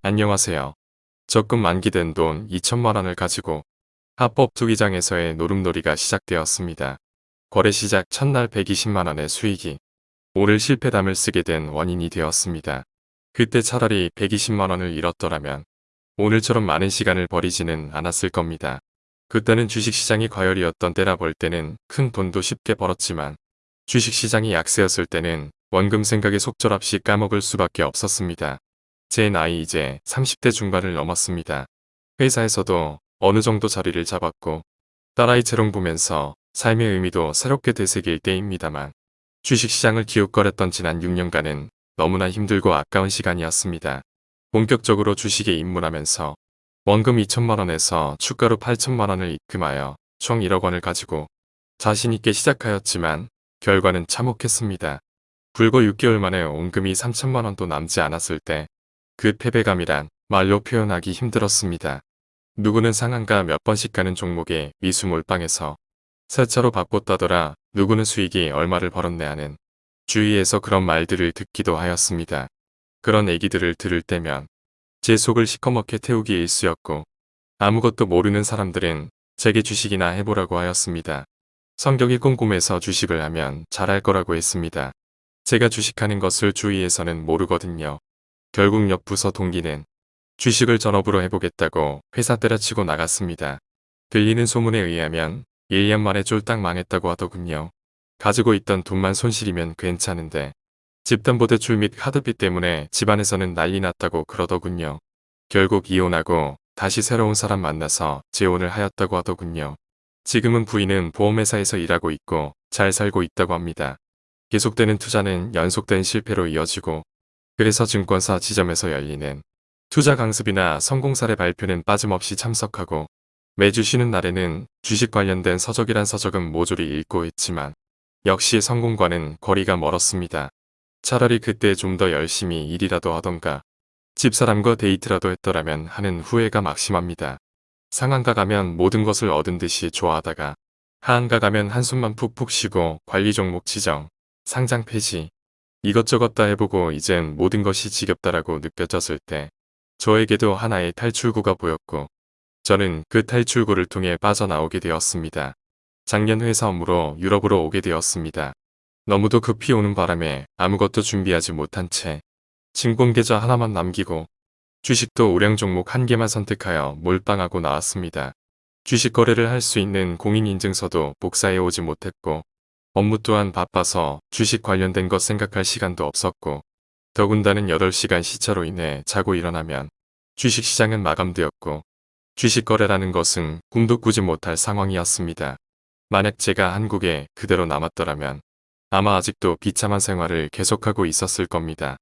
안녕하세요. 적금 만기된 돈 2천만 원을 가지고 합법 투기장에서의 노름놀이가 시작되었습니다. 거래 시작 첫날 120만 원의 수익이 오늘 실패담을 쓰게 된 원인이 되었습니다. 그때 차라리 120만 원을 잃었더라면 오늘처럼 많은 시간을 버리지는 않았을 겁니다. 그때는 주식시장이 과열이었던 때라 볼 때는 큰 돈도 쉽게 벌었지만 주식시장이 약세였을 때는 원금 생각에 속절없이 까먹을 수밖에 없었습니다. 제 나이 이제 30대 중반을 넘었습니다. 회사에서도 어느 정도 자리를 잡았고 딸아이 재롱 보면서 삶의 의미도 새롭게 되새길 때입니다만 주식시장을 기웃거렸던 지난 6년간은 너무나 힘들고 아까운 시간이었습니다. 본격적으로 주식에 입문하면서 원금 2천만원에서 추가로 8천만원을 입금하여 총 1억 원을 가지고 자신있게 시작하였지만 결과는 참혹했습니다. 불과 6개월 만에 원금이 3천만원도 남지 않았을 때 그 패배감이란 말로 표현하기 힘들었습니다. 누구는 상한가 몇 번씩 가는 종목에 미수 몰빵해서 세차로 바꿨다더라 누구는 수익이 얼마를 벌었네 하는 주위에서 그런 말들을 듣기도 하였습니다. 그런 얘기들을 들을 때면 제 속을 시커멓게 태우기 일쑤였고 아무것도 모르는 사람들은 제게 주식이나 해보라고 하였습니다. 성격이 꼼꼼해서 주식을 하면 잘할 거라고 했습니다. 제가 주식하는 것을 주위에서는 모르거든요. 결국 옆 부서 동기는 주식을 전업으로 해보겠다고 회사 때려치고 나갔습니다. 들리는 소문에 의하면 1년 만에 쫄딱 망했다고 하더군요. 가지고 있던 돈만 손실이면 괜찮은데 집담보대출 및 카드비 때문에 집안에서는 난리 났다고 그러더군요. 결국 이혼하고 다시 새로운 사람 만나서 재혼을 하였다고 하더군요. 지금은 부인은 보험회사에서 일하고 있고 잘 살고 있다고 합니다. 계속되는 투자는 연속된 실패로 이어지고 그래서 증권사 지점에서 열리는 투자 강습이나 성공 사례 발표는 빠짐없이 참석하고 매주 쉬는 날에는 주식 관련된 서적이란 서적은 모조리 읽고 있지만 역시 성공과는 거리가 멀었습니다. 차라리 그때 좀 더 열심히 일이라도 하던가 집사람과 데이트라도 했더라면 하는 후회가 막심합니다. 상한가 가면 모든 것을 얻은 듯이 좋아하다가 하한가 가면 한숨만 푹푹 쉬고 관리 종목 지정, 상장 폐지 이것저것 다 해보고 이젠 모든 것이 지겹다라고 느껴졌을 때 저에게도 하나의 탈출구가 보였고 저는 그 탈출구를 통해 빠져나오게 되었습니다. 작년 회사 업무로 유럽으로 오게 되었습니다. 너무도 급히 오는 바람에 아무것도 준비하지 못한 채 증권계좌 하나만 남기고 주식도 우량 종목 한 개만 선택하여 몰빵하고 나왔습니다. 주식 거래를 할 수 있는 공인인증서도 복사해 오지 못했고 업무 또한 바빠서 주식 관련된 것 생각할 시간도 없었고 더군다는 8시간 시차로 인해 자고 일어나면 주식시장은 마감되었고 주식 거래라는 것은 꿈도 꾸지 못할 상황이었습니다. 만약 제가 한국에 그대로 남았더라면 아마 아직도 비참한 생활을 계속하고 있었을 겁니다.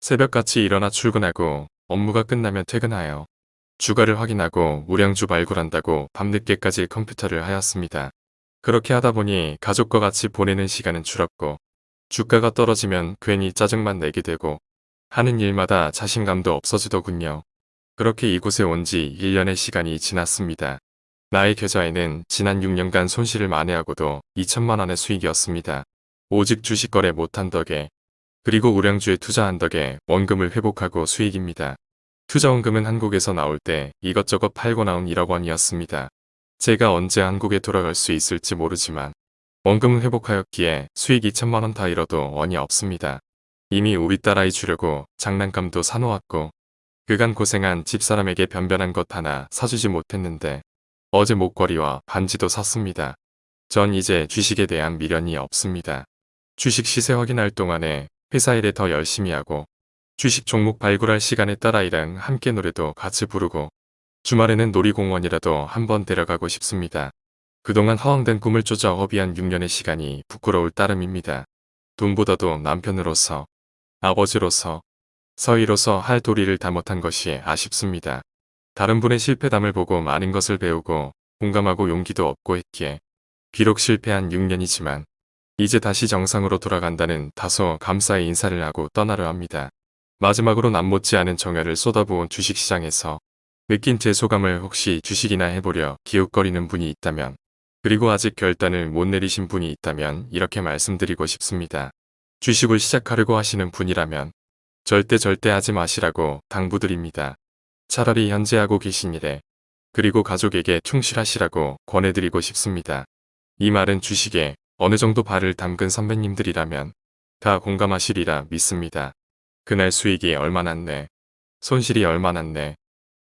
새벽같이 일어나 출근하고 업무가 끝나면 퇴근하여 주가를 확인하고 우량주 발굴한다고 밤늦게까지 컴퓨터를 하였습니다. 그렇게 하다 보니 가족과 같이 보내는 시간은 줄었고 주가가 떨어지면 괜히 짜증만 내게 되고 하는 일마다 자신감도 없어지더군요. 그렇게 이곳에 온 지 1년의 시간이 지났습니다. 나의 계좌에는 지난 6년간 손실을 만회하고도 2천만 원의 수익이었습니다. 오직 주식 거래 못한 덕에 그리고 우량주에 투자한 덕에 원금을 회복하고 수익입니다. 투자원금은 한국에서 나올 때 이것저것 팔고 나온 1억 원이었습니다. 제가 언제 한국에 돌아갈 수 있을지 모르지만 원금을 회복하였기에 수익 2천만원 다 잃어도 원이 없습니다. 이미 우리 딸아이 주려고 장난감도 사놓았고 그간 고생한 집사람에게 변변한 것 하나 사주지 못했는데 어제 목걸이와 반지도 샀습니다. 전 이제 주식에 대한 미련이 없습니다. 주식 시세 확인할 동안에 회사 일에 더 열심히 하고 주식 종목 발굴할 시간에 딸아이랑 함께 노래도 같이 부르고 주말에는 놀이공원이라도 한번 데려가고 싶습니다. 그동안 허황된 꿈을 쫓아 허비한 6년의 시간이 부끄러울 따름입니다. 돈보다도 남편으로서, 아버지로서, 서희로서 할 도리를 다 못한 것이 아쉽습니다. 다른 분의 실패담을 보고 많은 것을 배우고 공감하고 용기도 얻고 했기에 비록 실패한 6년이지만 이제 다시 정상으로 돌아간다는 다소 감사의 인사를 하고 떠나려 합니다. 마지막으로 남 못지 않은 정열을 쏟아부은 주식시장에서 느낀 제 소감을 혹시 주식이나 해보려 기웃거리는 분이 있다면 그리고 아직 결단을 못 내리신 분이 있다면 이렇게 말씀드리고 싶습니다. 주식을 시작하려고 하시는 분이라면 절대 절대 하지 마시라고 당부드립니다. 차라리 현재 하고 계신 일에 그리고 가족에게 충실하시라고 권해드리고 싶습니다. 이 말은 주식에 어느 정도 발을 담근 선배님들이라면 다 공감하시리라 믿습니다. 그날 수익이 얼마 났네. 손실이 얼마 났네.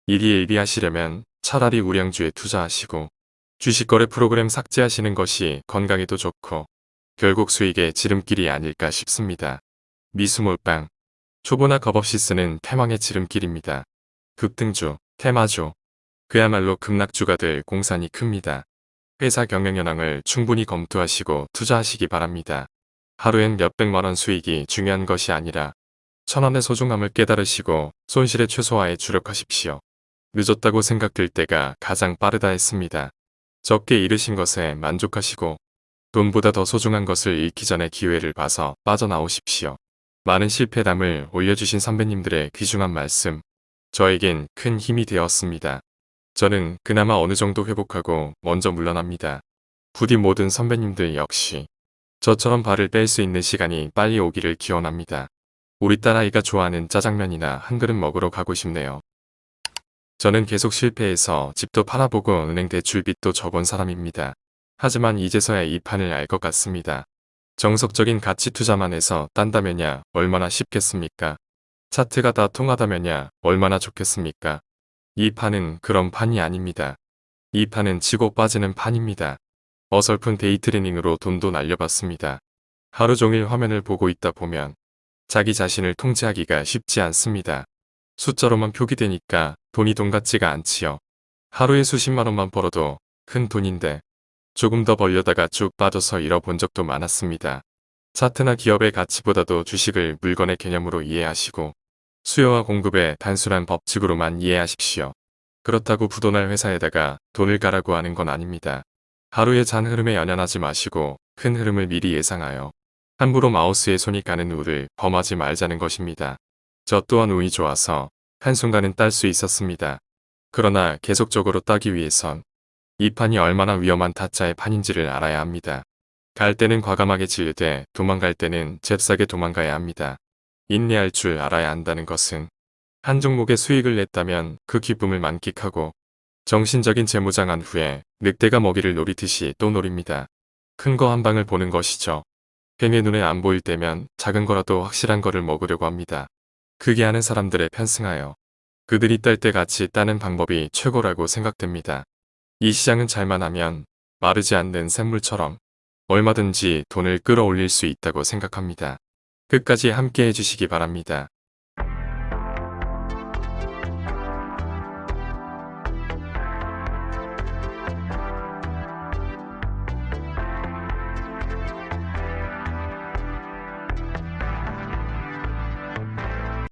일희일비 하시려면 차라리 우량주에 투자하시고 주식거래 프로그램 삭제하시는 것이 건강에도 좋고 결국 수익의 지름길이 아닐까 싶습니다. 미수몰빵 초보나 겁없이 쓰는 태망의 지름길입니다. 급등주, 테마주 그야말로 급락주가 될 공산이 큽니다. 회사 경영 현황을 충분히 검토하시고 투자하시기 바랍니다. 하루엔 몇백만원 수익이 중요한 것이 아니라 천원의 소중함을 깨달으시고 손실의 최소화에 주력하십시오. 늦었다고 생각될 때가 가장 빠르다 했습니다. 적게 잃으신 것에 만족하시고 돈보다 더 소중한 것을 잃기 전에 기회를 봐서 빠져나오십시오. 많은 실패담을 올려주신 선배님들의 귀중한 말씀, 저에겐 큰 힘이 되었습니다. 저는 그나마 어느 정도 회복하고 먼저 물러납니다. 부디 모든 선배님들 역시 저처럼 발을 뺄 수 있는 시간이 빨리 오기를 기원합니다. 우리 딸아이가 좋아하는 짜장면이나 한 그릇 먹으러 가고 싶네요. 저는 계속 실패해서 집도 팔아보고 은행 대출빚도 져본 사람입니다. 하지만 이제서야 이 판을 알 것 같습니다. 정석적인 가치 투자만 해서 딴다면야 얼마나 쉽겠습니까? 차트가 다 통하다면야 얼마나 좋겠습니까? 이 판은 그런 판이 아닙니다. 이 판은 치고 빠지는 판입니다. 어설픈 데이트레닝으로 돈도 날려봤습니다. 하루 종일 화면을 보고 있다 보면 자기 자신을 통제하기가 쉽지 않습니다. 숫자로만 표기되니까 돈이 돈 같지가 않지요. 하루에 수십만 원만 벌어도 큰 돈인데 조금 더 벌려다가 쭉 빠져서 잃어본 적도 많았습니다. 차트나 기업의 가치보다도 주식을 물건의 개념으로 이해하시고 수요와 공급의 단순한 법칙으로만 이해하십시오. 그렇다고 부도날 회사에다가 돈을 가라고 하는 건 아닙니다. 하루의 잔 흐름에 연연하지 마시고 큰 흐름을 미리 예상하여 함부로 마우스에 손이 가는 우를 범하지 말자는 것입니다. 저 또한 운이 좋아서 한순간은 딸 수 있었습니다. 그러나 계속적으로 따기 위해선 이 판이 얼마나 위험한 타짜의 판인지를 알아야 합니다. 갈 때는 과감하게 진르되 도망갈 때는 잽싸게 도망가야 합니다. 인내할 줄 알아야 한다는 것은 한 종목의 수익을 냈다면 그 기쁨을 만끽하고 정신적인 재무장한 후에 늑대가 먹이를 노리듯이 또 노립니다. 큰 거 한 방을 보는 것이죠. 뱀의 눈에 안 보일 때면 작은 거라도 확실한 거를 먹으려고 합니다. 그게 하는 사람들에 편승하여 그들이 딸 때 같이 따는 방법이 최고라고 생각됩니다. 이 시장은 잘만 하면 마르지 않는 샘물처럼 얼마든지 돈을 끌어올릴 수 있다고 생각합니다. 끝까지 함께 해주시기 바랍니다.